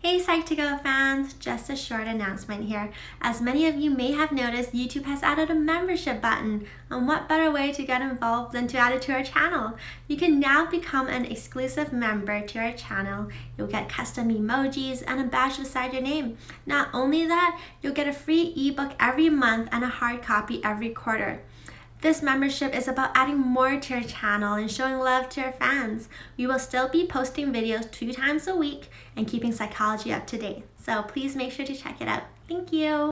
Hey Psych2Go fans, just a short announcement here. As many of you may have noticed, YouTube has added a membership button. And what better way to get involved than to add it to our channel? You can now become an exclusive member to our channel. You'll get custom emojis and a badge beside your name. Not only that, you'll get a free ebook every month and a hard copy every quarter. This membership is about adding more to your channel and showing love to your fans. We will still be posting videos two times a week and keeping psychology up to date. So please make sure to check it out. Thank you.